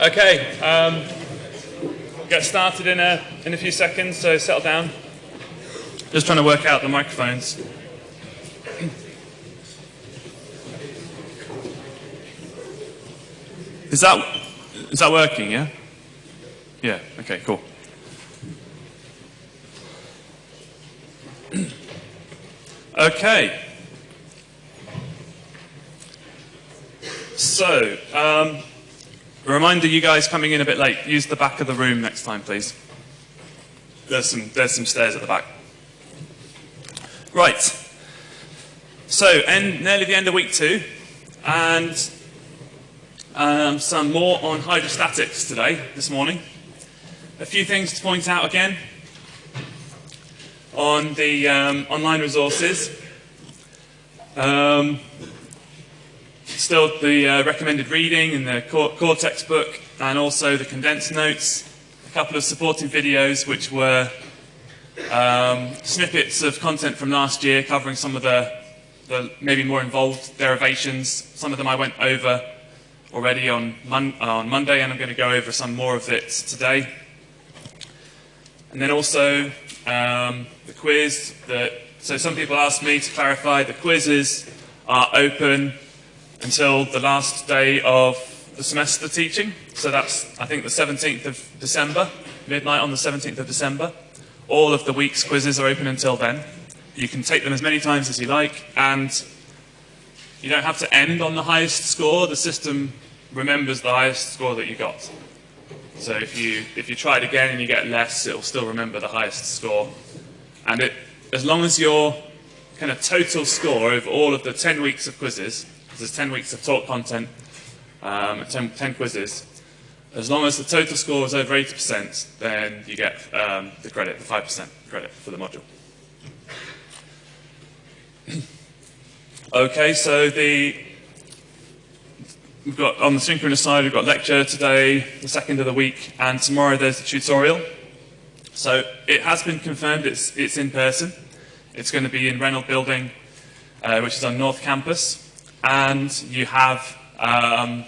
Okay, um, get started in a, in a few seconds, so settle down. Just trying to work out the microphones. Is that, is that working, yeah? Yeah, okay, cool. okay. So, um, a reminder, you guys coming in a bit late, use the back of the room next time, please. There's some, there's some stairs at the back. Right. So, end, nearly the end of week two, and um, some more on hydrostatics today, this morning. A few things to point out again on the um, online resources. Um, still the uh, recommended reading in the core, core, textbook and also the condensed notes, a couple of supporting videos which were um, snippets of content from last year covering some of the, the, maybe more involved derivations. Some of them I went over already on, mon on Monday and I'm going to go over some more of it today. And then also um, the quiz. So some people asked me to clarify the quizzes are open until the last day of the semester teaching. So that's, I think, the 17th of December, midnight on the 17th of December. All of the week's quizzes are open until then. You can take them as many times as you like, and you don't have to end on the highest score. The system remembers the highest score that you got. So if you, if you try it again and you get less, it will still remember the highest score. And it, as long as your kind of total score over all of the 10 weeks of quizzes there's 10 weeks of talk content, um, 10, 10, quizzes. As long as the total score is over 80%, then you get um, the credit, the 5% credit for the module. okay, so the we've got on the synchronous side, we've got lecture today, the second of the week, and tomorrow there's the tutorial. So it has been confirmed it's, it's in person. It's going to be in Renold Building, uh, which is on North Campus and you have um,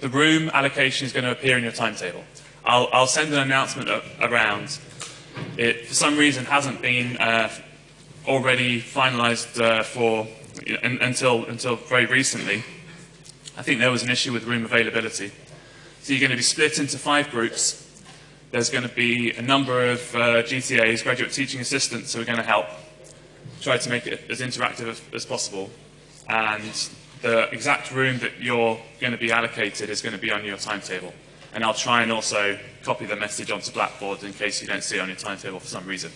the room allocation is going to appear in your timetable. I'll, I'll send an announcement around. It, for some reason, hasn't been uh, already finalized uh, for know, until, until very recently. I think there was an issue with room availability. So you're going to be split into five groups. There's going to be a number of uh, GTAs, graduate teaching assistants, who are going to help try to make it as interactive as, possible. And the exact room that you're going to be allocated is going to be on your timetable. And I'll try and also copy the message onto Blackboard in case you don't see it on your timetable for some reason.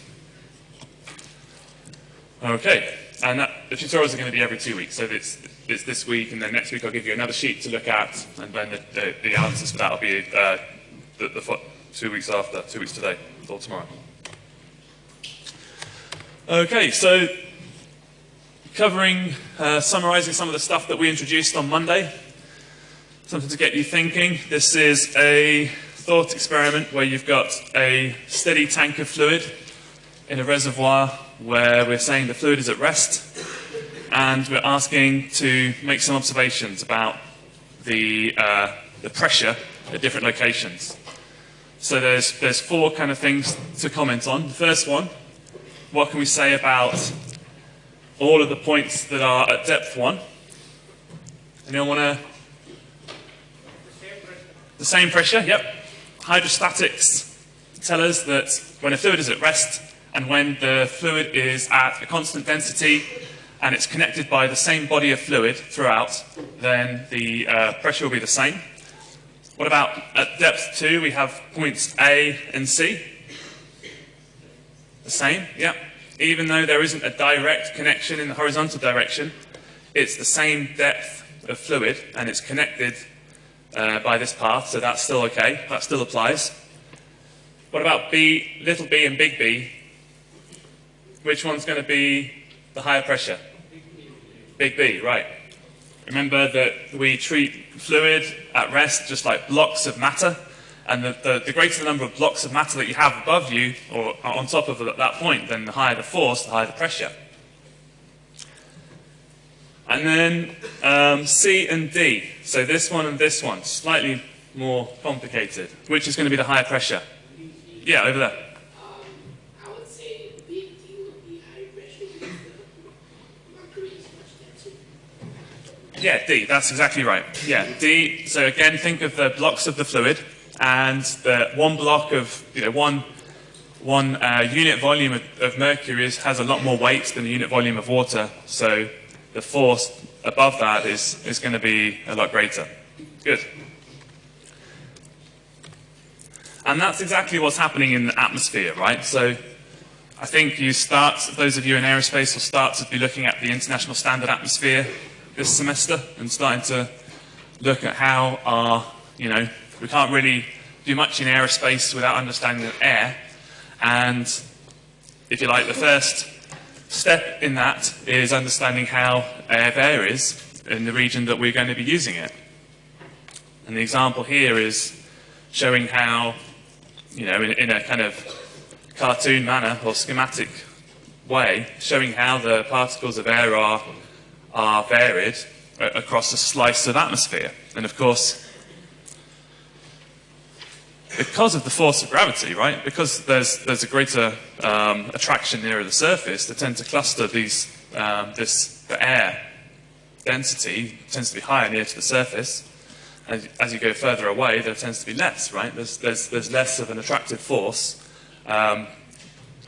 Okay, and that, the tutorials are going to be every two weeks. So it's, it's this week, and then next week I'll give you another sheet to look at, and then the, the, the answers for that will be uh, the, the two weeks after, two weeks today, or tomorrow. Okay, so covering, uh, summarizing some of the stuff that we introduced on Monday. Something to get you thinking. This is a thought experiment where you've got a steady tank of fluid in a reservoir where we're saying the fluid is at rest and we're asking to make some observations about the, uh, the pressure at different locations. So there's, there's four kind of things to comment on. The first one what can we say about all of the points that are at depth 1? Anyone want to? The same pressure, yep. Hydrostatics tell us that when a fluid is at rest and when the fluid is at a constant density and it's connected by the same body of fluid throughout, then the uh, pressure will be the same. What about at depth 2, we have points A and C. The same, yeah. Even though there isn't a direct connection in the horizontal direction, it's the same depth of fluid and it's connected uh, by this path, so that's still okay, that still applies. What about B, little b and big B? Which one's going to be the higher pressure? Big B, right. Remember that we treat fluid at rest just like blocks of matter. And the, the, the, greater the number of blocks of matter that you have above you, or on top of that point, then the higher the force, the higher the pressure. And then um, C and D. So this one and this one, slightly more complicated. Which is going to be the higher pressure? Yeah, over there. I would say big D would be high pressure mercury is much denser. Yeah, D, that's exactly right. Yeah, D, so again, think of the blocks of the fluid, and the one block of, you know, one, one uh, unit volume of, of mercury is, has a lot more weight than the unit volume of water, so the force above that is, is going to be a lot greater. Good. And that's exactly what's happening in the atmosphere, right? So I think you start, those of you in aerospace will start to be looking at the International Standard Atmosphere this semester and starting to look at how our, you know, we can't really do much in aerospace without understanding air. And if you like, the first step in that is understanding how air varies in the region that we're going to be using it. And the example here is showing how, you know, in, in a kind of cartoon manner or schematic way, showing how the particles of air are, are varied uh, across a slice of atmosphere. And of course, because of the force of gravity, right? Because there's there's a greater um, attraction nearer the surface, they tend to cluster these um, this the air density tends to be higher near to the surface. As, as you go further away, there tends to be less, right? There's there's there's less of an attractive force, um,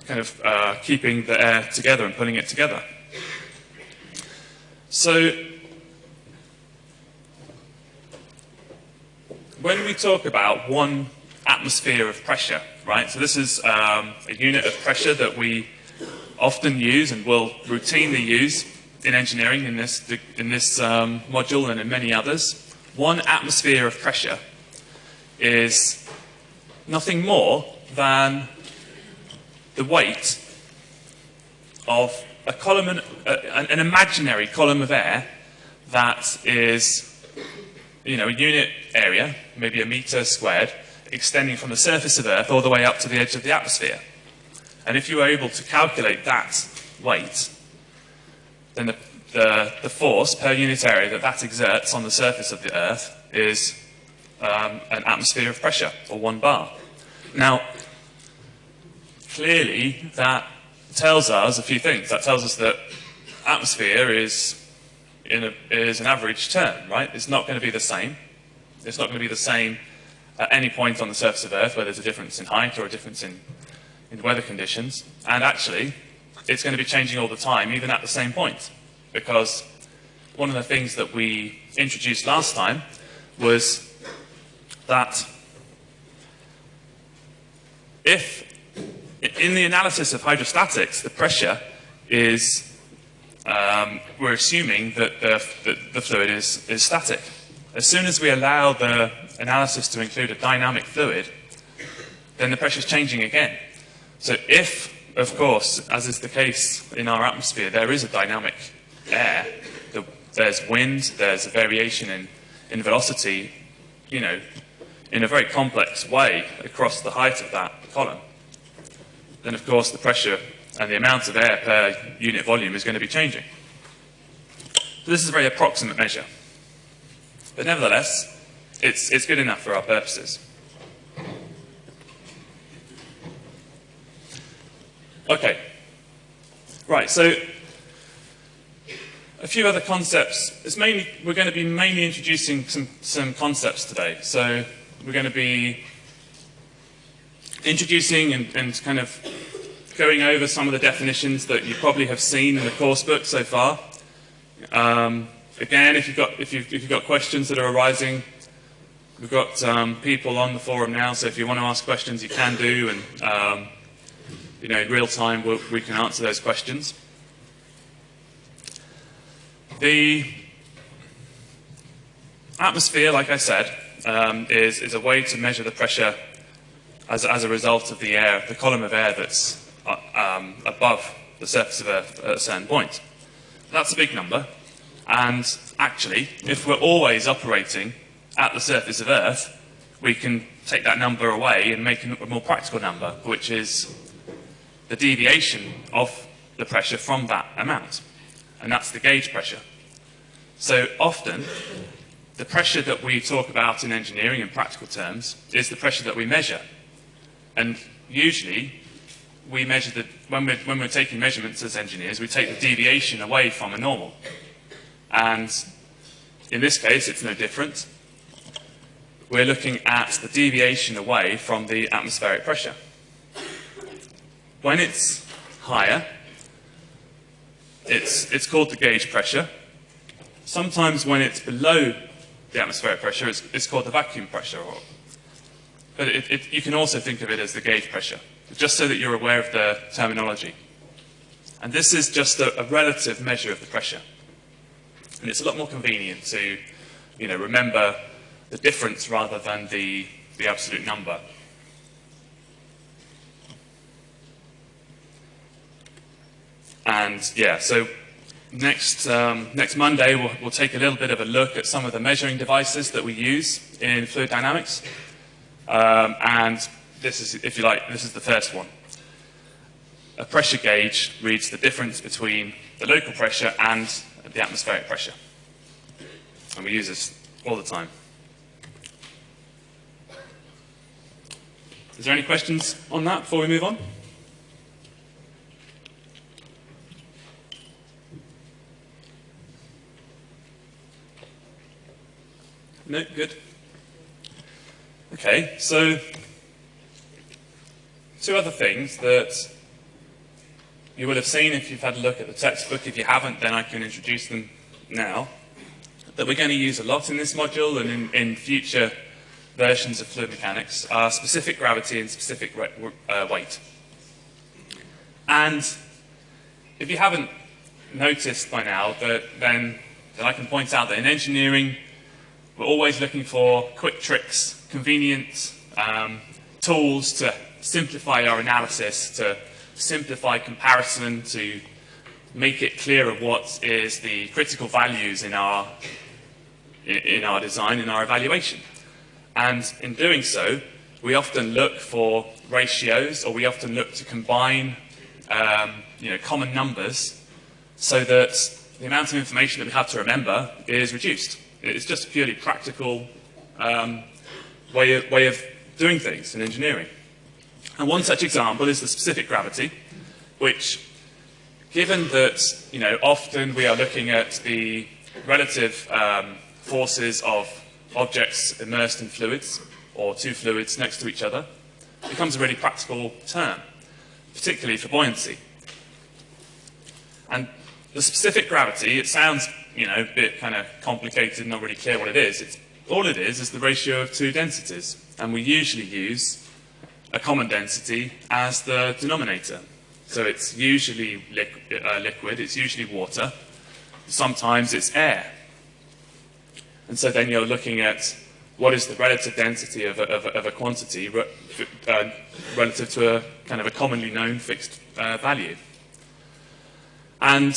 kind of uh, keeping the air together and pulling it together. So when we talk about one atmosphere of pressure, right? So this is um, a unit of pressure that we often use and will routinely use in engineering in this, in this um, module and in many others. One atmosphere of pressure is nothing more than the weight of a column, an, uh, an imaginary column of air that is you know, a unit area, maybe a meter squared, extending from the surface of Earth all the way up to the edge of the atmosphere. And if you were able to calculate that weight, then the, the, the force per unit area that that exerts on the surface of the Earth is um, an atmosphere of pressure, or one bar. Now, clearly that tells us a few things. That tells us that atmosphere is in a, is an average term, right? It's not going to be the same. It's not going to be the same at any point on the surface of Earth where there's a difference in height or a difference in, in weather conditions. And actually, it's going to be changing all the time, even at the same point. Because one of the things that we introduced last time was that if in the analysis of hydrostatics, the pressure is, um, we're assuming that the, the, the fluid is, is static. As soon as we allow the analysis to include a dynamic fluid, then the pressure is changing again. So if, of course, as is the case in our atmosphere, there is a dynamic air, the, there's wind, there's a variation in, in velocity, you know, in a very complex way across the height of that column, then of course the pressure and the amount of air per unit volume is going to be changing. So this is a very approximate measure. But nevertheless, it's, it's good enough for our purposes. Okay. Right, so a few other concepts. It's mainly, we're going to be mainly introducing some, some concepts today. So we're going to be introducing and, and kind of going over some of the definitions that you probably have seen in the course book so far. Um, again, if you've, got, if, you've, if you've got questions that are arising, we've got um, people on the forum now, so if you want to ask questions, you can do, and um, you know, in real time, we'll, we can answer those questions. The atmosphere, like I said, um, is, is a way to measure the pressure as, as a result of the air, the column of air that's uh, um, above the surface of Earth at a certain point. That's a big number, and actually, if we're always operating at the surface of Earth, we can take that number away and make a more practical number, which is the deviation of the pressure from that amount. And that's the gauge pressure. So often, the pressure that we talk about in engineering in practical terms is the pressure that we measure. And usually, we measure the, when we're, when we're taking measurements as engineers, we take the deviation away from a normal. And in this case, it's no different. We're looking at the deviation away from the atmospheric pressure. When it's higher, it's, it's called the gauge pressure. Sometimes when it's below the atmospheric pressure, it's, it's called the vacuum pressure. Or, but it, it, you can also think of it as the gauge pressure, just so that you're aware of the terminology. And this is just a, a relative measure of the pressure. And it's a lot more convenient to you know, remember the difference rather than the, the absolute number. And yeah, so next, um, next Monday we'll, we'll, take a little bit of a look at some of the measuring devices that we use in fluid dynamics. Um, and this is, if you like, this is the first one. A pressure gauge reads the difference between the local pressure and the atmospheric pressure. And we use this all the time. Is there any questions on that before we move on? No, good. Okay, so two other things that you will have seen if you've had a look at the textbook. If you haven't, then I can introduce them now. That we're going to use a lot in this module and in, in future versions of fluid mechanics are specific gravity and specific uh, weight. And if you haven't noticed by now, that then, then I can point out that in engineering, we're always looking for quick tricks, convenient um, tools to simplify our analysis, to simplify comparison, to make it clearer what is the critical values in our, in our design, in our evaluation. And in doing so, we often look for ratios or we often look to combine um, you know, common numbers so that the amount of information that we have to remember is reduced. It's just a purely practical um, way, of, way of doing things in engineering. And one such example is the specific gravity, which, given that you know, often we are looking at the relative um, forces of objects immersed in fluids, or two fluids next to each other, becomes a really practical term, particularly for buoyancy. And the specific gravity, it sounds you know, a bit kind of complicated, not really clear what it is. It's, all it is is the ratio of two densities. And we usually use a common density as the denominator. So it's usually uh, liquid, it's usually water, sometimes it's air. And so then you're looking at what is the relative density of a, of a, of a quantity re uh, relative to a kind of a commonly known fixed uh, value. And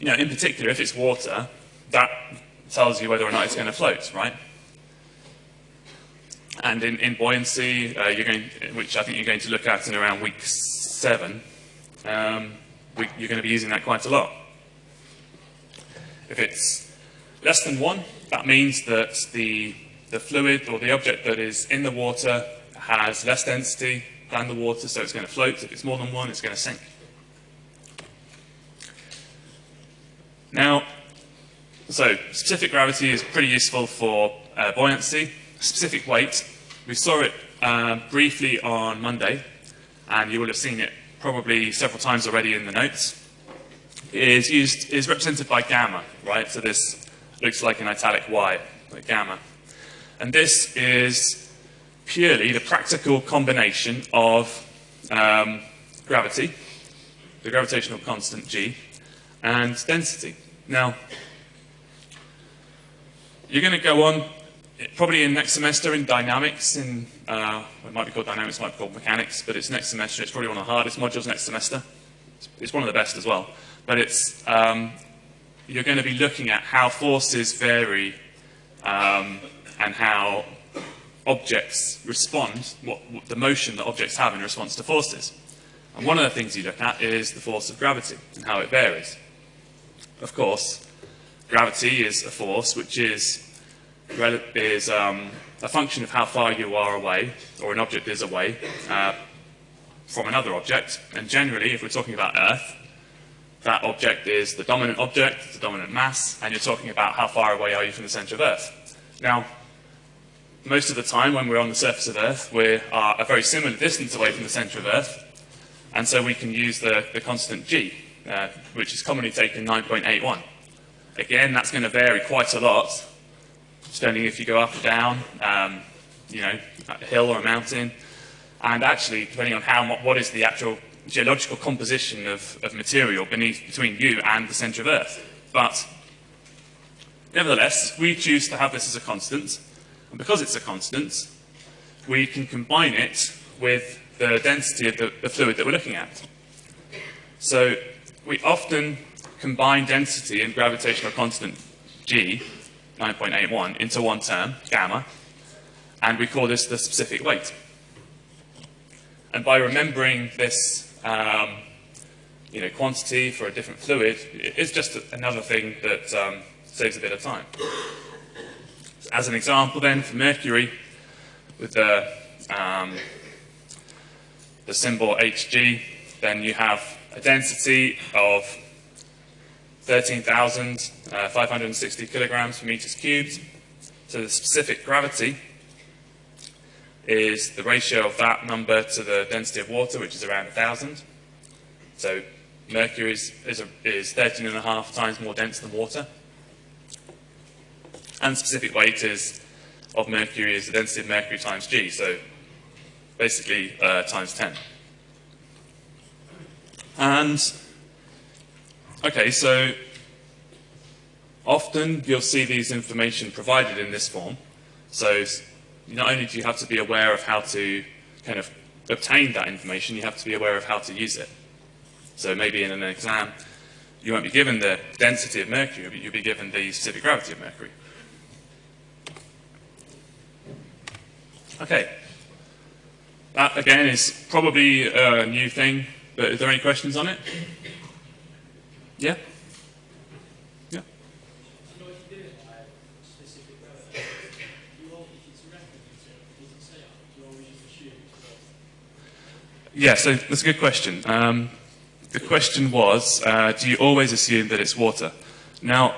you know, in particular, if it's water, that tells you whether or not it's going to float, right? And in, in buoyancy, uh, you're going, which I think you're going to look at in around week seven, um, we, you're going to be using that quite a lot. If it's less than one, that means that the, the fluid or the object that is in the water has less density than the water, so it's going to float. If it's more than one, it's going to sink. Now, so specific gravity is pretty useful for uh, buoyancy. Specific weight, we saw it uh, briefly on Monday, and you will have seen it probably several times already in the notes. It is used is represented by gamma, right? So this looks like an italic Y, like gamma. And this is purely the practical combination of um, gravity, the gravitational constant g, and density. Now, you're going to go on probably in next semester in dynamics, in uh, it might be called dynamics, it might be called mechanics, but it's next semester. It's probably one of the hardest modules next semester. It's, it's one of the best as well. But it's um, you're going to be looking at how forces vary um, and how objects respond, what, what, the motion that objects have in response to forces. And one of the things you look at is the force of gravity and how it varies. Of course, gravity is a force which is, is um, a function of how far you are away, or an object is away, uh, from another object. And generally, if we're talking about Earth, that object is the dominant object, the dominant mass, and you're talking about how far away are you from the center of Earth. Now, most of the time when we're on the surface of Earth, we are a very similar distance away from the center of Earth, and so we can use the, the constant g, uh, which is commonly taken 9.81. Again, that's going to vary quite a lot, depending if you go up or down, um, you know, a hill or a mountain, and actually depending on how what is the actual geological composition of, of material beneath between you and the center of Earth. But nevertheless, we choose to have this as a constant, and because it's a constant, we can combine it with the density of the, the fluid that we're looking at. So we often combine density and gravitational constant g, 9.81, into one term, gamma, and we call this the specific weight. And by remembering this um, you know, quantity for a different fluid, it's just another thing that um, saves a bit of time. As an example then, for mercury, with the, um, the symbol Hg, then you have a density of 13,560 kilograms per meters cubed. So the specific gravity is the ratio of that number to the density of water, which is around 1,000. So mercury is, is, a, is 13 and a half times more dense than water. And specific weight is of mercury is the density of mercury times G, so basically uh, times 10. And, okay, so often you'll see these information provided in this form. So not only do you have to be aware of how to kind of obtain that information, you have to be aware of how to use it. So maybe in an exam, you won't be given the density of mercury, but you'll be given the specific gravity of mercury. Okay. That, again, is probably a new thing, but is there any questions on it? Yeah? Yeah? Yeah, so that's a good question. Um, the question was, uh, do you always assume that it's water? Now,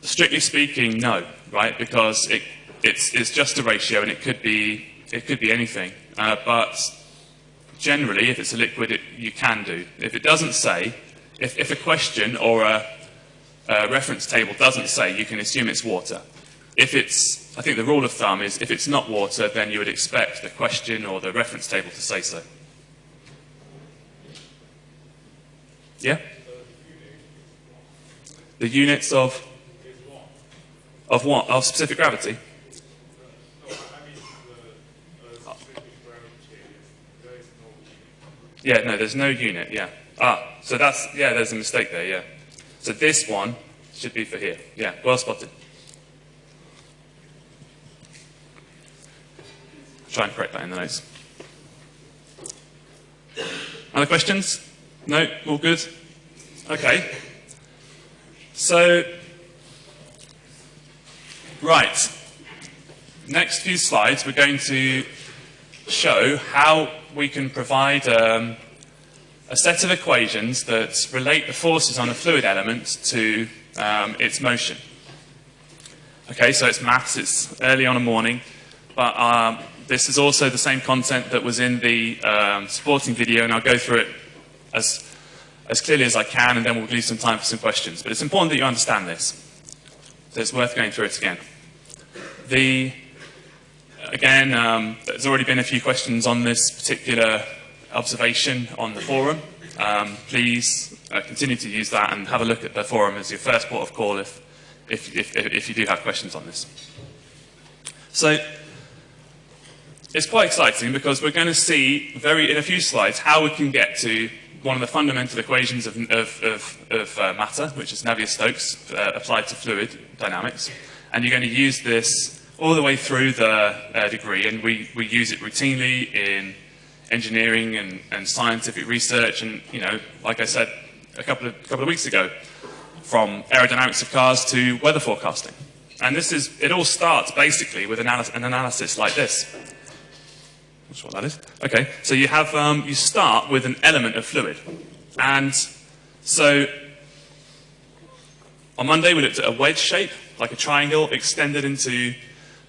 strictly speaking, no, right? Because it, it's, it's just a ratio and it could be, it could be anything. Uh, but generally, if it's a liquid, it, you can do. If it doesn't say, if, if a question or a, a reference table doesn't say, you can assume it's water. If it's, I think the rule of thumb is if it's not water, then you would expect the question or the reference table to say so. Yeah? The units of of what? Of specific gravity? Yeah, no, there's no unit, yeah. Ah, so that's, yeah, there's a mistake there, yeah. So this one should be for here. Yeah, well spotted. Try and correct that in the notes. Other questions? No? All good? Okay. So, right. Next few slides, we're going to show how we can provide um, a set of equations that relate the forces on a fluid element to um, its motion. Okay, so it's maths, it's early on a morning, but um, this is also the same content that was in the um, supporting video, and I'll go through it as, as clearly as I can, and then we'll leave some time for some questions. But it's important that you understand this, so it's worth going through it again. The, again, um, there's already been a few questions on this particular observation on the forum. Um, please uh, continue to use that and have a look at the forum as your first port of call if, if, if, if you do have questions on this. So, it's quite exciting because we're going to see very in a few slides how we can get to one of the fundamental equations of, of, of, of uh, matter, which is Navier-Stokes uh, applied to fluid dynamics. And you're going to use this all the way through the uh, degree, and we, we use it routinely in engineering and, and scientific research. And, you know, like I said a couple of, couple of weeks ago, from aerodynamics of cars to weather forecasting. And this is, it all starts basically with an analysis like this. Sure what that is. Okay, so you have, um, you start with an element of fluid. And so on Monday we looked at a wedge shape, like a triangle extended into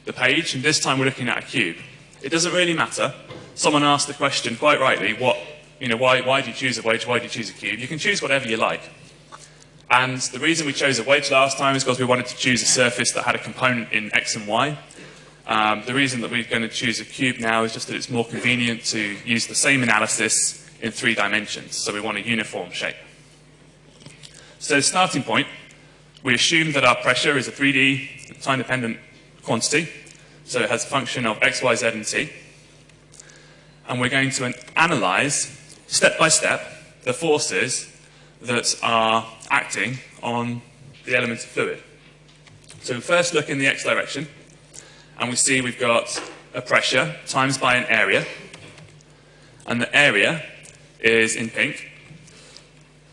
the page, and this time we're looking at a cube. It doesn't really matter. Someone asked the question, quite rightly, what, you know, why, why do you choose a wedge, why do you choose a cube? You can choose whatever you like. And the reason we chose a wedge last time is because we wanted to choose a surface that had a component in x and y. Um, the reason that we're going to choose a cube now is just that it's more convenient to use the same analysis in three dimensions. So we want a uniform shape. So starting point, we assume that our pressure is a 3D time-dependent quantity. So it has a function of x, y, z, and t. And we're going to analyze, step by step, the forces that are acting on the elements of fluid. So we first look in the x direction, and we see we've got a pressure times by an area, and the area is in pink,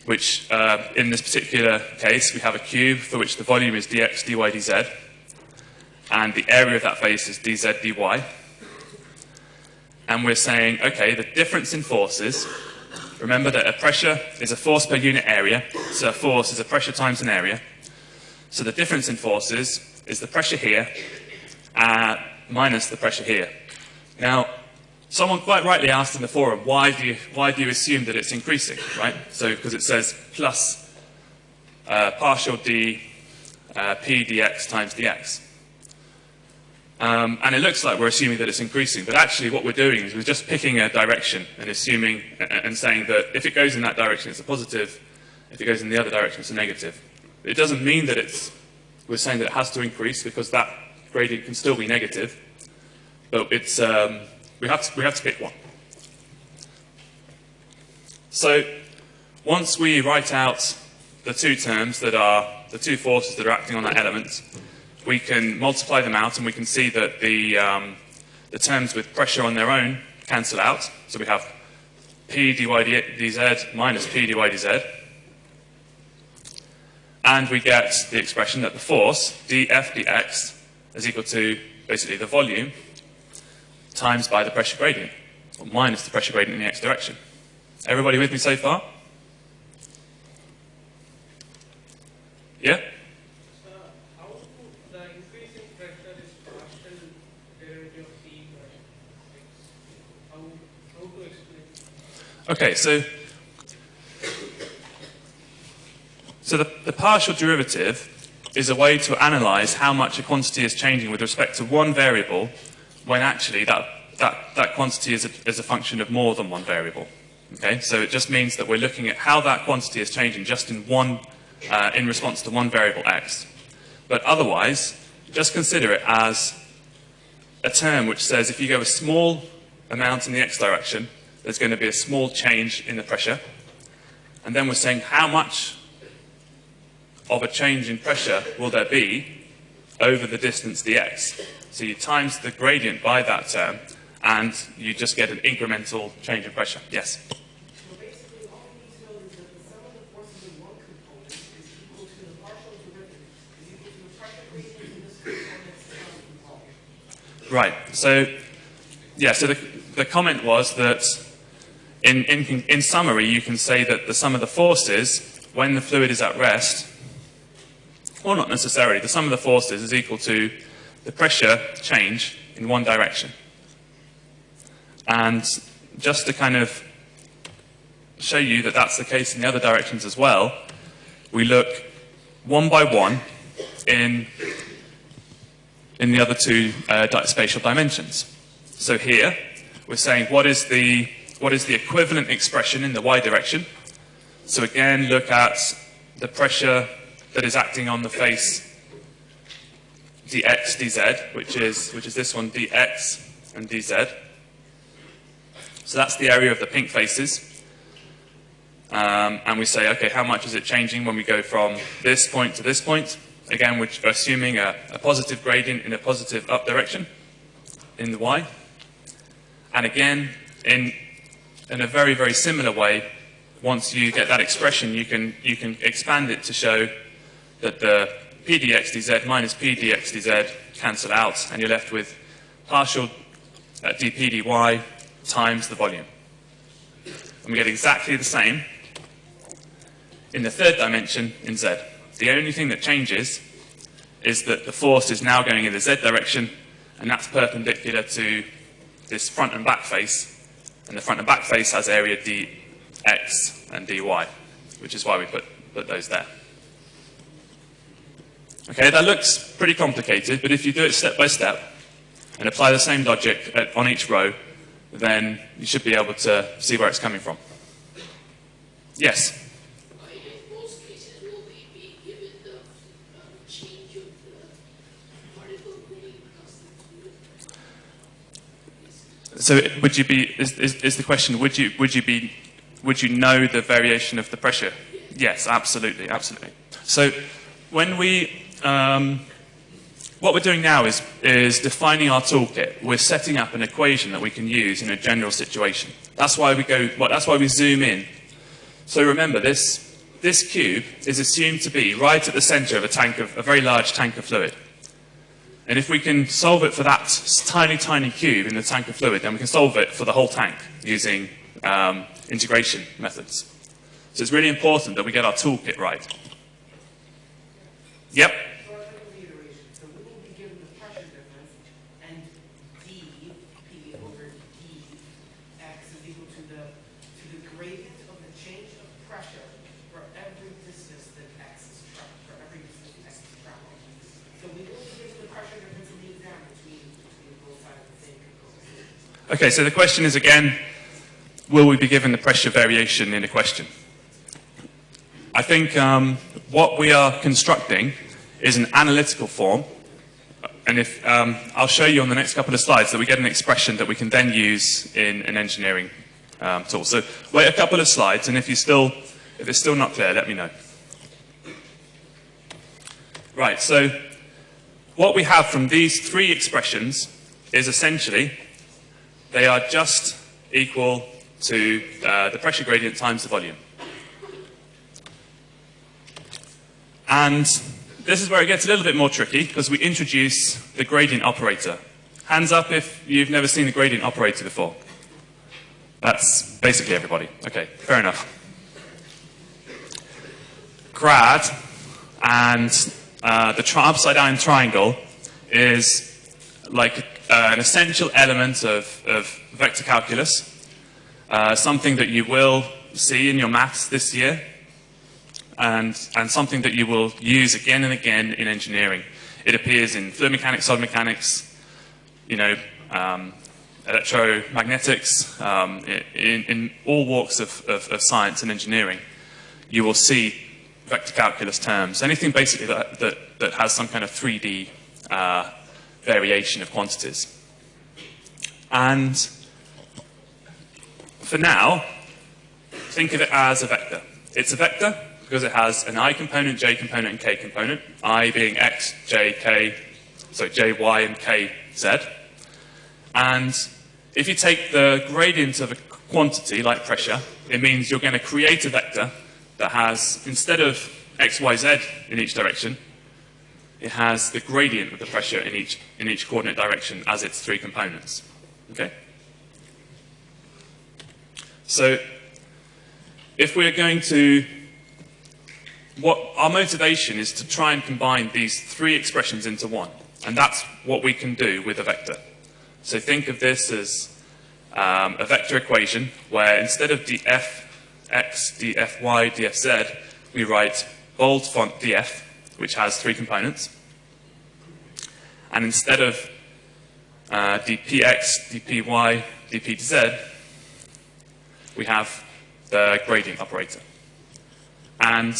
which uh, in this particular case we have a cube for which the volume is dx, dy, dz, and the area of that face is dz, dy. And we're saying, okay, the difference in forces Remember that a pressure is a force per unit area, so a force is a pressure times an area. So the difference in forces is the pressure here uh, minus the pressure here. Now, someone quite rightly asked in the forum, why do you, why do you assume that it's increasing, right? So, because it says plus uh, partial d uh, p dx times dx. Um, and it looks like we're assuming that it's increasing, but actually what we're doing is we're just picking a direction and assuming and saying that if it goes in that direction, it's a positive. If it goes in the other direction, it's a negative. It doesn't mean that it's, we're saying that it has to increase because that gradient can still be negative, but it's, um, we, have to, we have to pick one. So once we write out the two terms that are, the two forces that are acting on that element, we can multiply them out and we can see that the, um, the terms with pressure on their own cancel out. So we have P dy dz minus P dy dz. And we get the expression that the force, df dx, is equal to basically the volume times by the pressure gradient, or minus the pressure gradient in the x direction. Everybody with me so far? Yeah? Okay, so so the, the partial derivative is a way to analyze how much a quantity is changing with respect to one variable when actually that, that, that quantity is a, is a function of more than one variable. Okay, so it just means that we're looking at how that quantity is changing just in one, uh, in response to one variable x. But otherwise, just consider it as a term which says if you go a small amount in the x direction, there's going to be a small change in the pressure. And then we're saying how much of a change in pressure will there be over the distance dx. So you times the gradient by that term, and you just get an incremental change in pressure. Yes? Right. So, yeah, so the, the comment was that in, in, in summary, you can say that the sum of the forces, when the fluid is at rest, or not necessarily, the sum of the forces is equal to the pressure change in one direction. And just to kind of show you that that's the case in the other directions as well, we look one by one in, in the other two uh, spatial dimensions. So here, we're saying what is the what is the equivalent expression in the y direction. So again, look at the pressure that is acting on the face dx, dz, which is, which is this one, dx and dz. So that's the area of the pink faces. Um, and we say, okay, how much is it changing when we go from this point to this point? Again, we're assuming a, a positive gradient in a positive up direction in the y. And again, in in a very, very similar way, once you get that expression, you can, you can expand it to show that the p dx dz minus p dx dz cancel out, and you're left with partial uh, dp dy times the volume. And we get exactly the same in the third dimension in z. The only thing that changes is that the force is now going in the z direction, and that's perpendicular to this front and back face, and the front and back face has area dx and dy, which is why we put, put those there. Okay, that looks pretty complicated, but if you do it step by step and apply the same logic at, on each row, then you should be able to see where it's coming from. Yes? Uh, in most cases, will we be given the um, change of the particle gradient constant? So would you be, is, is, is the question, would you, would you be, would you know the variation of the pressure? Yes, absolutely, absolutely. So when we, um, what we're doing now is, is defining our toolkit. We're setting up an equation that we can use in a general situation. That's why we go, well, that's why we zoom in. So remember, this, this cube is assumed to be right at the center of a tank of, a very large tank of fluid. And if we can solve it for that tiny, tiny cube in the tank of fluid, then we can solve it for the whole tank using um, integration methods. So it's really important that we get our toolkit right. Yep. So I think of the iteration, so we will be given the pressure difference, and d, p over d, x is equal to the, to the gradient of the change of pressure for every distance that x is traveled, for every distance x is traveled. So we will be given the pressure difference in the exam between, between both sides of the same component. Okay, so the question is again, will we be given the pressure variation in a question? I think um, what we are constructing is an analytical form. And if, um, I'll show you on the next couple of slides that we get an expression that we can then use in an engineering um, tool. So wait a couple of slides, and if you still, if it's still not clear, let me know. Right, so what we have from these three expressions is essentially they are just equal to uh, the pressure gradient times the volume. And this is where it gets a little bit more tricky because we introduce the gradient operator. Hands up if you've never seen the gradient operator before. That's basically everybody. Okay, fair enough. Grad and uh, the upside down triangle is like uh, an essential element of, of vector calculus, uh, something that you will see in your maths this year and, and something that you will use again and again in engineering. It appears in fluid mechanics, solid mechanics, you know, um, electromagnetics, um, in, in, all walks of, of, of, science and engineering, you will see vector calculus terms. Anything basically that, that, that has some kind of 3D uh, variation of quantities. And for now, think of it as a vector. It's a vector because it has an i component, j component, and k component. i being x, j, k, so j, y, and k, z. And if you take the gradient of a quantity, like pressure, it means you're going to create a vector that has, instead of x, y, z in each direction, it has the gradient of the pressure in each, in each coordinate direction as its three components. Okay? So, if we're going to what our motivation is to try and combine these three expressions into one. And that's what we can do with a vector. So think of this as um, a vector equation where instead of df x, df y, df z, we write bold font df, which has three components. And instead of uh, dpx, dpy, dpz, we have the gradient operator. And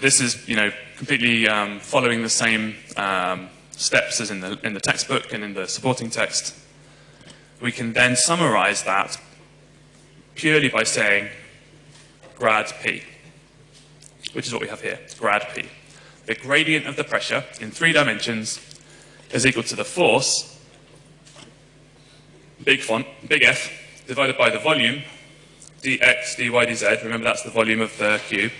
this is, you know, completely um, following the same um, steps as in the, in the textbook and in the supporting text. We can then summarize that purely by saying grad P, which is what we have here, grad P. The gradient of the pressure in three dimensions is equal to the force, big font, big F, divided by the volume, dx, dy, dz, remember that's the volume of the cube,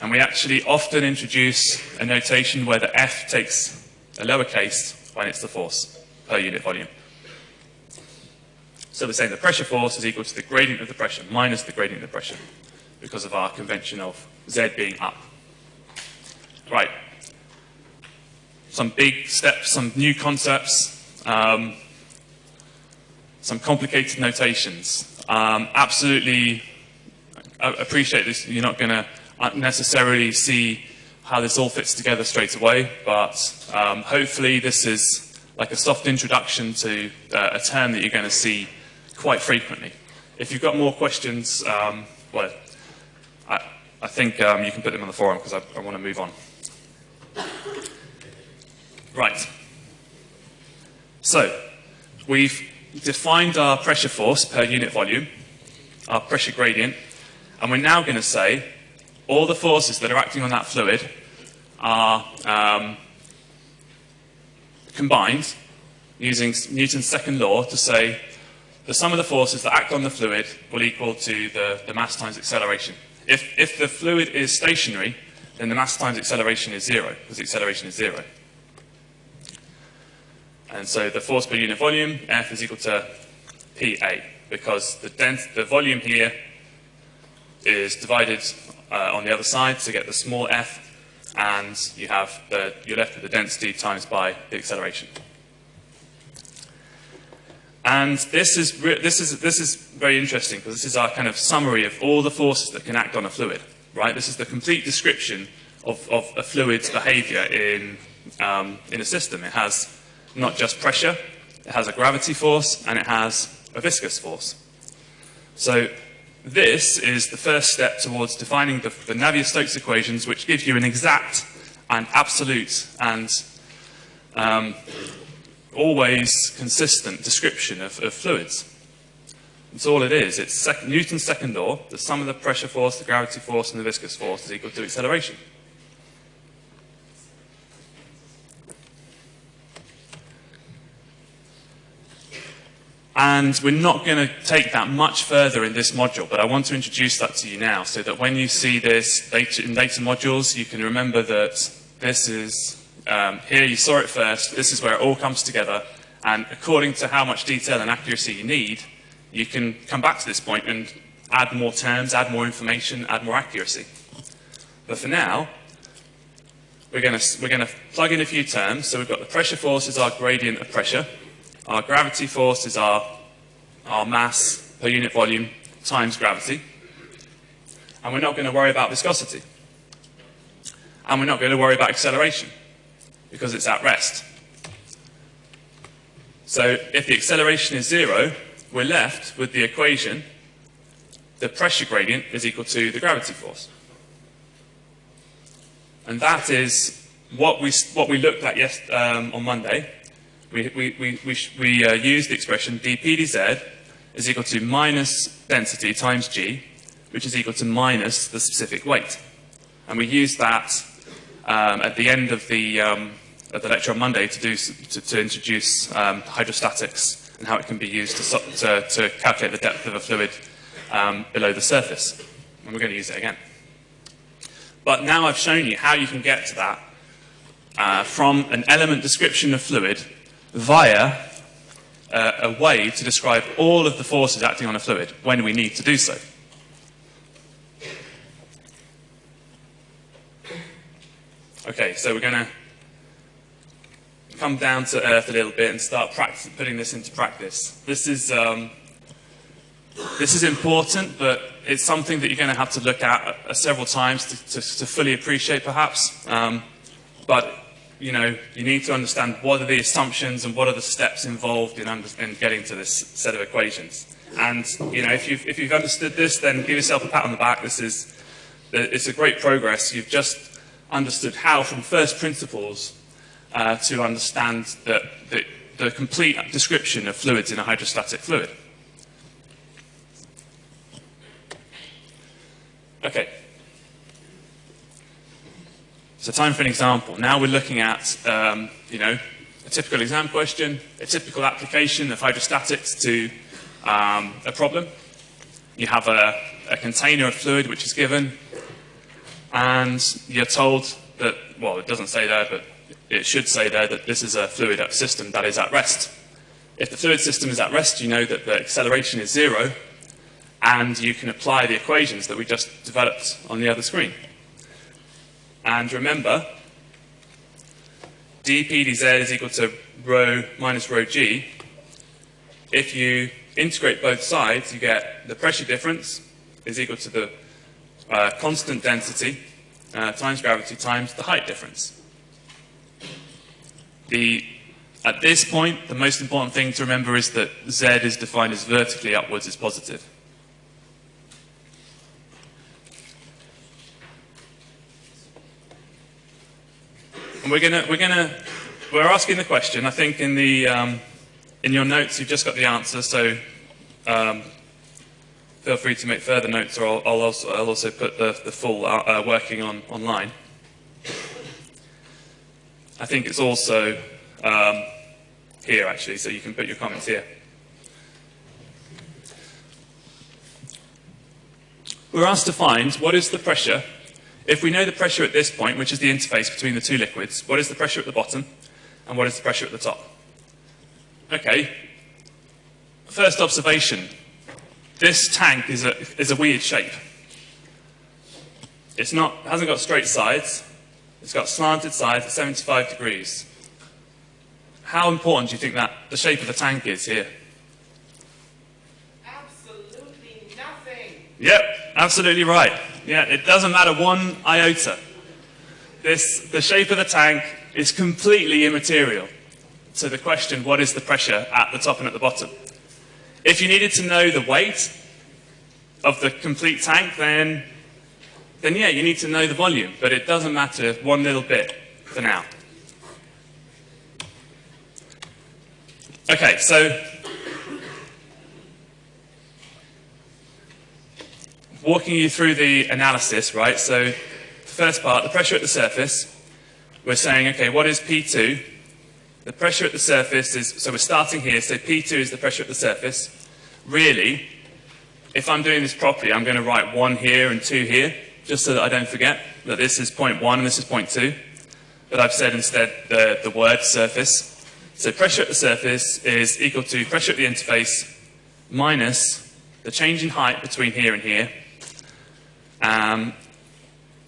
And we actually often introduce a notation where the F takes a lowercase when it's the force per unit volume. So we're saying the pressure force is equal to the gradient of the pressure minus the gradient of the pressure because of our convention of Z being up. Right. Some big steps, some new concepts, um, some complicated notations. Um, absolutely I appreciate this. You're not going to necessarily see how this all fits together straight away, but um, hopefully this is like a soft introduction to uh, a term that you're going to see quite frequently. If you've got more questions, um, well, I, think um, you can put them on the forum because I, I want to move on. Right. So, we've defined our pressure force per unit volume, our pressure gradient, and we're now going to say all the forces that are acting on that fluid are um, combined using Newton's second law to say the sum of the forces that act on the fluid will equal to the, the mass times acceleration. If, if the fluid is stationary, then the mass times acceleration is zero, because acceleration is zero. And so the force per unit volume, F is equal to PA, because the, dens the volume here is divided uh, on the other side to get the small f, and you have the, you're left with the density times by the acceleration. And this is, this is, this is very interesting because this is our kind of summary of all the forces that can act on a fluid, right? This is the complete description of, of a fluid's behavior in, um, in a system. It has not just pressure, it has a gravity force, and it has a viscous force. So this is the first step towards defining the, the Navier-Stokes equations, which give you an exact and absolute and um, always consistent description of, of fluids. That's all it is. It's sec Newton's second law. The sum of the pressure force, the gravity force, and the viscous force is equal to acceleration. And we're not going to take that much further in this module, but I want to introduce that to you now so that when you see this later in later modules, you can remember that this is um, here you saw it first, this is where it all comes together, and according to how much detail and accuracy you need, you can come back to this point and add more terms, add more information, add more accuracy. But for now, we're going to plug in a few terms. So we've got the pressure force is our gradient of pressure. Our gravity force is our, our mass per unit volume times gravity. And we're not going to worry about viscosity. And we're not going to worry about acceleration because it's at rest. So if the acceleration is zero, we're left with the equation the pressure gradient is equal to the gravity force. And that is what we, what we looked at yes, um, on Monday. We, we, we, we, we uh, used the expression dp dz is equal to minus density times g, which is equal to minus the specific weight. And we used that um, at the end of the, um, of the lecture on Monday to, do, to, to introduce um, hydrostatics and how it can be used to, to, to calculate the depth of a fluid um, below the surface. And we're going to use it again. But now I've shown you how you can get to that uh, from an element description of fluid via uh, a way to describe all of the forces acting on a fluid when we need to do so. Okay, so we're going to come down to earth a little bit and start putting this into practice. This is, um, this is important, but it's something that you're going to have to look at uh, several times to, to, to fully appreciate, perhaps. Um, but, you know, you need to understand what are the assumptions and what are the steps involved in, in getting to this set of equations. And, you know, if you've, if you've understood this, then give yourself a pat on the back. This is, it's a great progress. You've just understood how, from first principles, uh, to understand the, the, the complete description of fluids in a hydrostatic fluid. Okay. So time for an example. Now we're looking at, um, you know, a typical exam question, a typical application of hydrostatics to um, a problem. You have a, a container of fluid which is given, and you're told that, well, it doesn't say there, but it should say there that this is a fluid system that is at rest. If the fluid system is at rest, you know that the acceleration is zero, and you can apply the equations that we just developed on the other screen. And remember, dp dz is equal to rho minus rho g. If you integrate both sides, you get the pressure difference is equal to the uh, constant density uh, times gravity times the height difference. The, at this point, the most important thing to remember is that z is defined as vertically upwards is positive. And we're gonna, we're gonna, we're asking the question. I think in the, um, in your notes you've just got the answer. So um, feel free to make further notes, or I'll, I'll, also, I'll also, put the, the full uh, uh, working on online. I think it's also um, here actually, so you can put your comments here. We're asked to find what is the pressure if we know the pressure at this point, which is the interface between the two liquids, what is the pressure at the bottom and what is the pressure at the top? Okay, first observation. This tank is a, is a weird shape. It's not, hasn't got straight sides. It's got slanted sides at 75 degrees. How important do you think that the shape of the tank is here? Absolutely nothing. Yep, absolutely right. Yeah, it doesn't matter one iota. This, the shape of the tank is completely immaterial to the question, what is the pressure at the top and at the bottom? If you needed to know the weight of the complete tank, then, then yeah, you need to know the volume, but it doesn't matter one little bit for now. Okay, so walking you through the analysis, right? So the first part, the pressure at the surface. We're saying, okay, what is P2? The pressure at the surface is, so we're starting here, so P2 is the pressure at the surface. Really, if I'm doing this properly, I'm going to write 1 here and 2 here, just so that I don't forget that this is point 1 and this is point 2. But I've said instead the, the word surface. So pressure at the surface is equal to pressure at the interface minus the change in height between here and here um,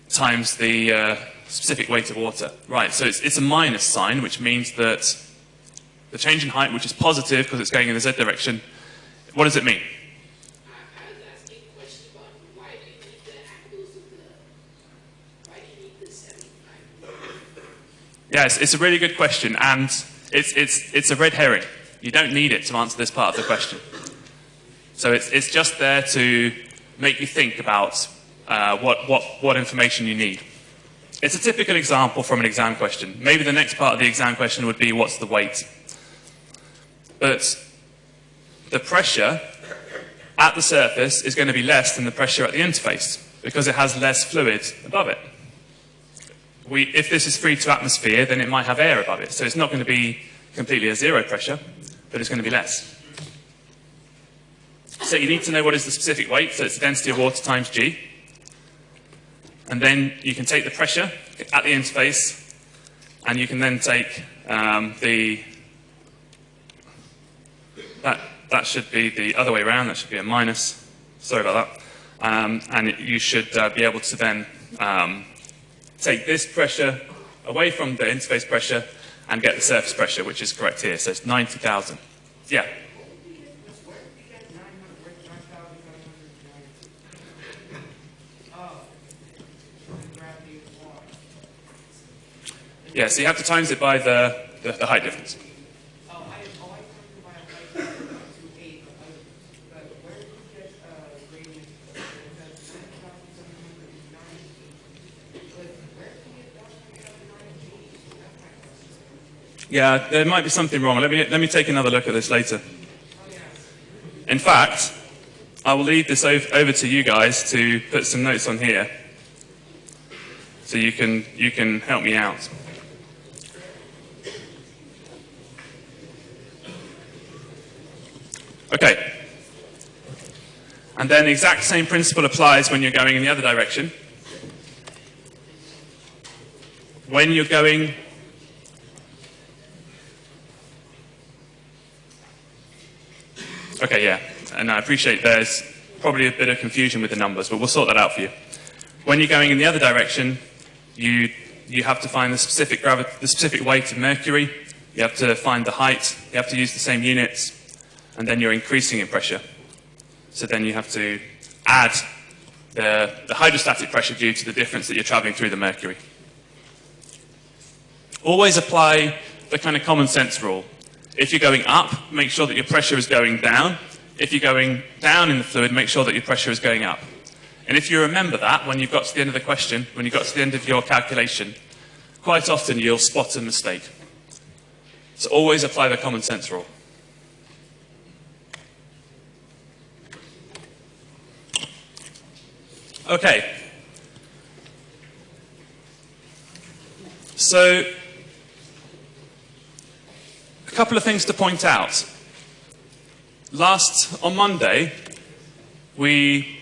times the uh, specific weight of water. Right, so it's, it's a minus sign, which means that the change in height, which is positive because it's going in the z direction, what does it mean? I, I was asking a question about why do you need the angles of the, why do you need the seventy-five? Yes, it's a really good question, and it's, it's, it's a red herring. You don't need it to answer this part of the question. So it's, it's just there to make you think about uh, what, what, what information you need. It's a typical example from an exam question. Maybe the next part of the exam question would be, what's the weight? But the pressure at the surface is going to be less than the pressure at the interface because it has less fluid above it. We, if this is free to atmosphere, then it might have air above it. So it's not going to be completely a zero pressure, but it's going to be less. So you need to know what is the specific weight. So it's the density of water times G. And then you can take the pressure at the interface, and you can then take um, the, that, that should be the other way around, that should be a minus, sorry about that. Um, and you should uh, be able to then um, take this pressure away from the interface pressure and get the surface pressure, which is correct here, so it's 90,000. Yeah. Yeah, so you have to times it by the, the, the height difference. Oh, I, oh, I turned to my light to eight, but I, but where did we get, uh, gradient? Is that nine thousand seven hundred ninety? But where did we get that seven ninety? That's my question. Yeah, there might be something wrong. Let me, let me take another look at this later. In fact, I will leave this ov- over to you guys to put some notes on here. So you can, you can help me out. Okay. And then the exact same principle applies when you're going in the other direction. when you're going Okay, yeah, and I appreciate there's probably a bit of confusion with the numbers, but we'll sort that out for you. When you're going in the other direction, you you have to find the specific the specific weight of mercury. You have to find the height. You have to use the same units, and then you're increasing in pressure. So then you have to add the, the hydrostatic pressure due to the difference that you're traveling through the mercury. Always apply the kind of common sense rule. If you're going up, make sure that your pressure is going down. If you're going down in the fluid, make sure that your pressure is going up. And if you remember that when you've got to the end of the question, when you've got to the end of your calculation, quite often you'll spot a mistake. So always apply the common sense rule. Okay. So, a couple of things to point out. Last, on Monday, we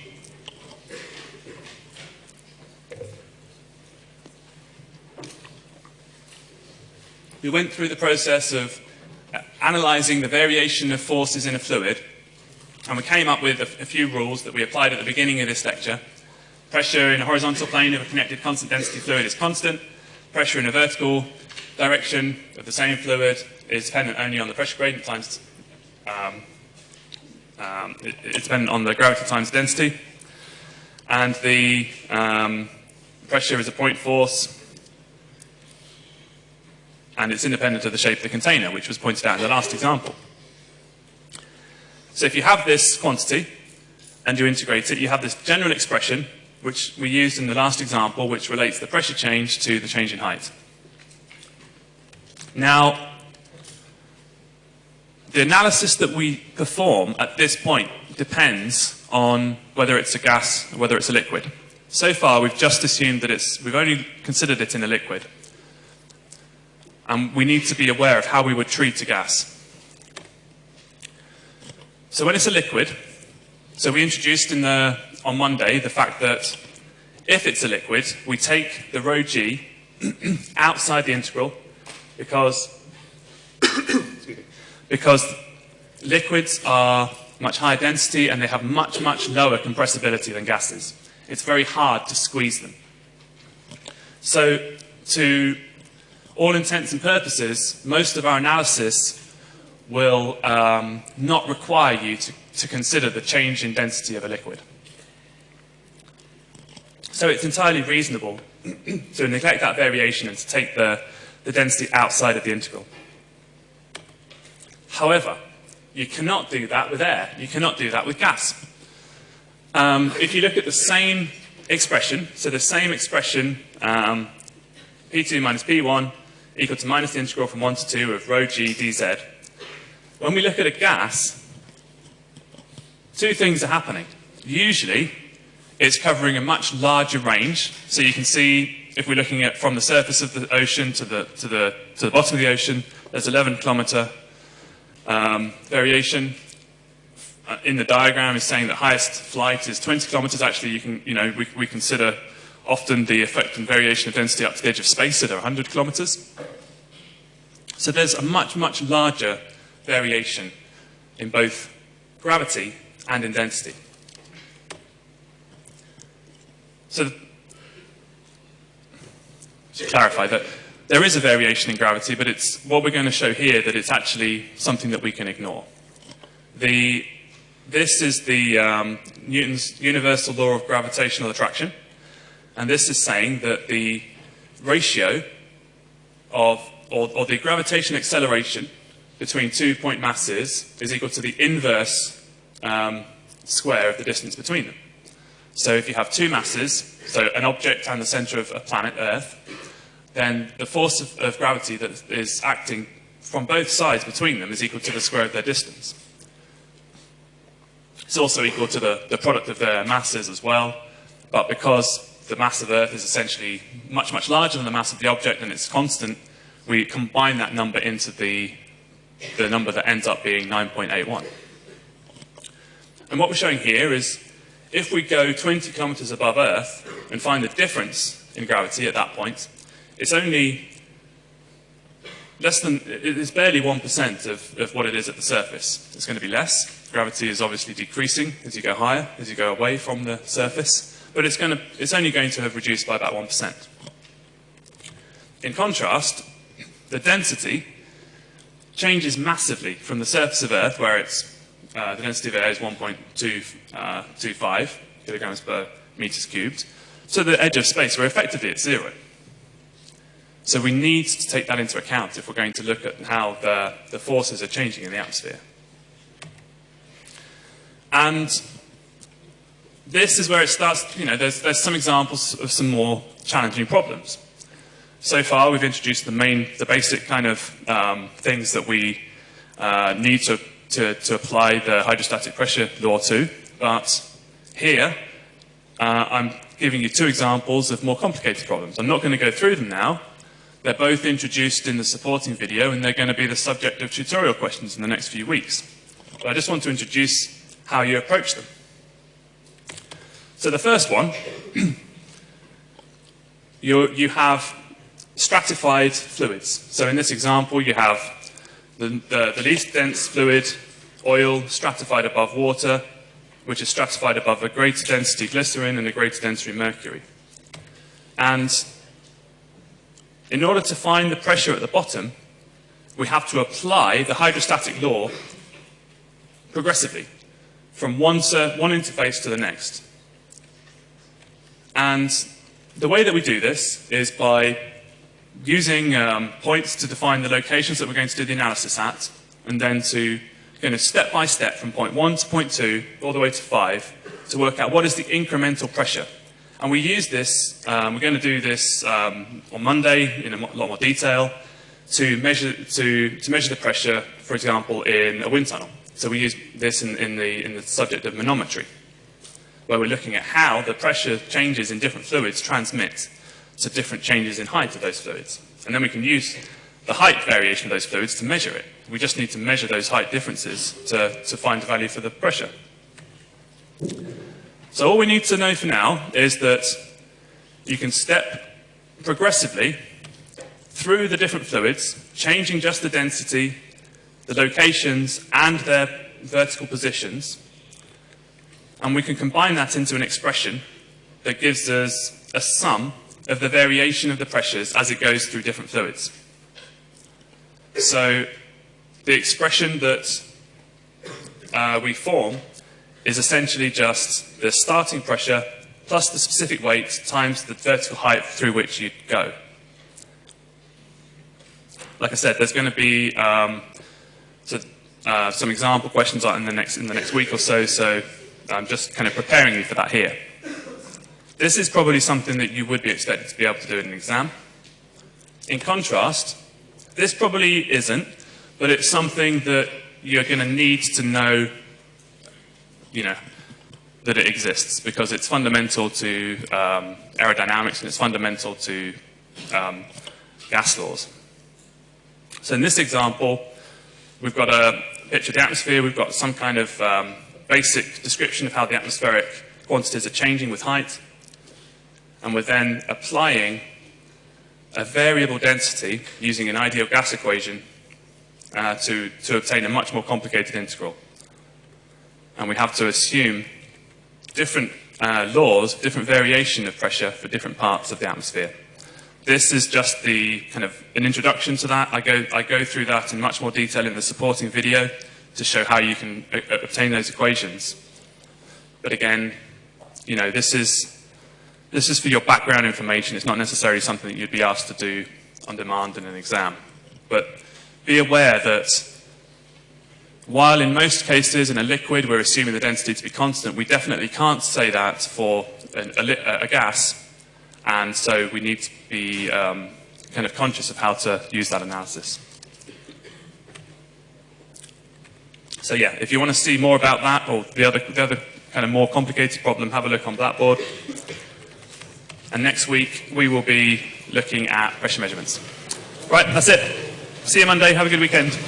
we went through the process of analysing the variation of forces in a fluid, and we came up with a, a few rules that we applied at the beginning of this lecture. Pressure in a horizontal plane of a connected constant density fluid is constant. Pressure in a vertical direction of the same fluid is dependent only on the pressure gradient times, um, um, it, it's dependent on the gravity times density. And the um, pressure is a point force and it's independent of the shape of the container, which was pointed out in the last example. So if you have this quantity and you integrate it, you have this general expression, which we used in the last example, which relates the pressure change to the change in height. Now, the analysis that we perform at this point depends on whether it's a gas or whether it's a liquid. So far, we've just assumed that it's, we've only considered it in a liquid and we need to be aware of how we would treat a gas. So when it's a liquid, so we introduced in the, on Monday the fact that if it's a liquid, we take the rho g outside the integral because, because liquids are much higher density and they have much, much lower compressibility than gases. It's very hard to squeeze them. So to all intents and purposes, most of our analysis will um, not require you to, to consider the change in density of a liquid. So it's entirely reasonable to neglect that variation and to take the, the density outside of the integral. However, you cannot do that with air. You cannot do that with gas. Um, if you look at the same expression, so the same expression, um, P2 minus P1 equal to minus the integral from 1 to 2 of rho g dz. When we look at a gas, two things are happening. Usually, it's covering a much larger range. So you can see, if we're looking at from the surface of the ocean to the, to the, to the bottom of the ocean, there's 11 kilometer um, variation. Uh, in the diagram is saying that highest flight is 20 kilometers. Actually, you can, you know, we, we consider often the effect and variation of density up to the edge of space at 100 kilometers. So there's a much, much larger variation in both gravity and in density. So to clarify that there is a variation in gravity, but it's what we're going to show here that it's actually something that we can ignore. The, this is the um, Newton's universal law of gravitational attraction. And this is saying that the ratio of, or, or the gravitational acceleration between two point masses is equal to the inverse um, square of the distance between them. So if you have two masses, so an object and the center of a planet Earth, then the force of, of, gravity that is acting from both sides between them is equal to the square of their distance. It's also equal to the, the product of their masses as well, but because the mass of Earth is essentially much, much larger than the mass of the object and it's constant, we combine that number into the, the number that ends up being 9.81. And what we're showing here is if we go 20 kilometers above Earth and find the difference in gravity at that point, it's only less than, it is barely 1% of, of what it is at the surface. It's going to be less. Gravity is obviously decreasing as you go higher, as you go away from the surface, but it's, going to, it's only going to have reduced by about 1%. In contrast, the density changes massively from the surface of Earth, where it's, uh, the density of air is 1.25 uh, kilograms per meters cubed, to the edge of space, where effectively it's zero. So we need to take that into account if we're going to look at how the, the forces are changing in the atmosphere. And this is where it starts, you know, there's, there's some examples of some more challenging problems. So far, we've introduced the main, the basic kind of um, things that we uh, need to, to, to, apply the hydrostatic pressure law to. But here, uh, I'm giving you two examples of more complicated problems. I'm not going to go through them now. They're both introduced in the supporting video, and they're going to be the subject of tutorial questions in the next few weeks. But I just want to introduce how you approach them. So the first one, you, have stratified fluids. So in this example, you have the, the, the, least dense fluid, oil, stratified above water, which is stratified above a greater density glycerin and a greater density mercury. And in order to find the pressure at the bottom, we have to apply the hydrostatic law progressively from one, one interface to the next. And the way that we do this is by using um, points to define the locations that we're going to do the analysis at, and then to kind of step by step from point one to point two, all the way to five, to work out what is the incremental pressure. And we use this, um, we're going to do this um, on Monday in a lot more detail, to measure, to, to measure the pressure, for example, in a wind tunnel. So we use this in, in, the, in the subject of manometry where we're looking at how the pressure changes in different fluids transmit to different changes in height of those fluids. And then we can use the height variation of those fluids to measure it. We just need to measure those height differences to, to find the value for the pressure. So all we need to know for now is that you can step progressively through the different fluids, changing just the density, the locations, and their vertical positions, and we can combine that into an expression that gives us a sum of the variation of the pressures as it goes through different fluids. So the expression that uh, we form is essentially just the starting pressure plus the specific weight times the vertical height through which you go. Like I said, there's going to be um, so, uh, some example questions in the next in the next week or so. So I'm just kind of preparing you for that here. This is probably something that you would be expected to be able to do in an exam. In contrast, this probably isn't, but it's something that you're going to need to know, you know, that it exists because it's fundamental to um, aerodynamics and it's fundamental to um, gas laws. So in this example, we've got a picture of the atmosphere, we've got some kind of um, basic description of how the atmospheric quantities are changing with height, and we're then applying a variable density using an ideal gas equation uh, to, to obtain a much more complicated integral. And we have to assume different uh, laws, different variation of pressure for different parts of the atmosphere. This is just the kind of an introduction to that. I go, I go through that in much more detail in the supporting video to show how you can uh, uh, obtain those equations. But again, you know, this is, this is for your background information. It's not necessarily something that you'd be asked to do on demand in an exam. But be aware that while in most cases in a liquid we're assuming the density to be constant, we definitely can't say that for a, a, a gas. And so we need to be um, kind of conscious of how to use that analysis. So yeah, if you want to see more about that or the other, the other kind of more complicated problem, have a look on Blackboard. And next week, we will be looking at pressure measurements. Right, that's it. See you Monday. Have a good weekend.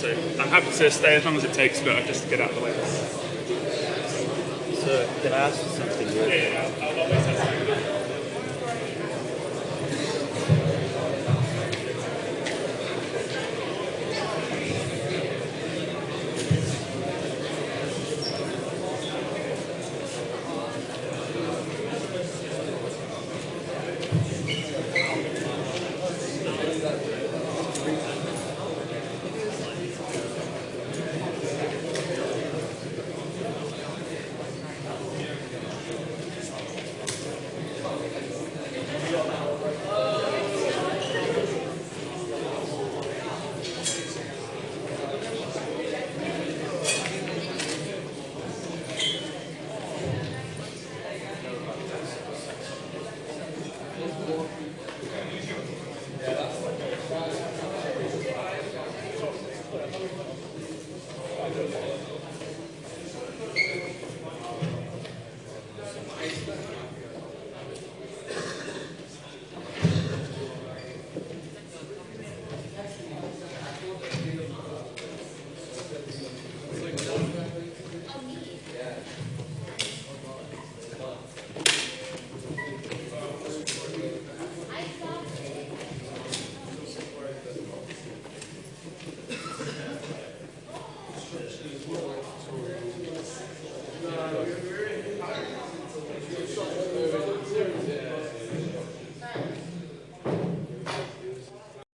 so I'm happy to stay as long as it takes, but I just get out of the way. So can I ask you something? Yeah.